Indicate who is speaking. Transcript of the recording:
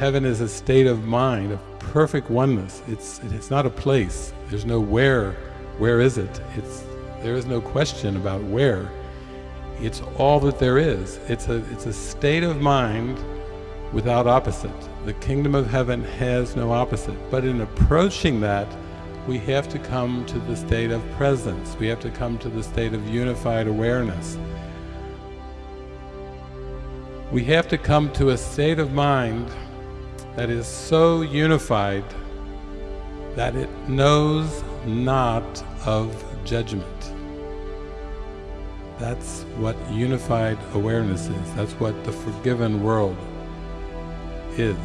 Speaker 1: Heaven is a state of mind, of perfect oneness. It's, it's not a place. There's no where. Where is it? It's, there is no question about where. It's all that there is. It's a, it's a state of mind without opposite. The kingdom of heaven has no opposite. But in approaching that, we have to come to the state of presence. We have to come to the state of unified awareness. We have to come to a state of mind that is so unified that it knows not of judgment. That's what unified awareness is. That's what the forgiven world is.